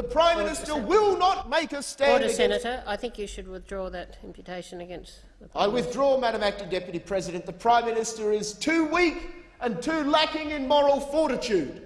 The Prime Order, Minister Senator. will not make a stand Order, Senator. I think you should withdraw that imputation against the I Prime Minister. withdraw, Madam Acting Deputy President. The Prime Minister is too weak and too lacking in moral fortitude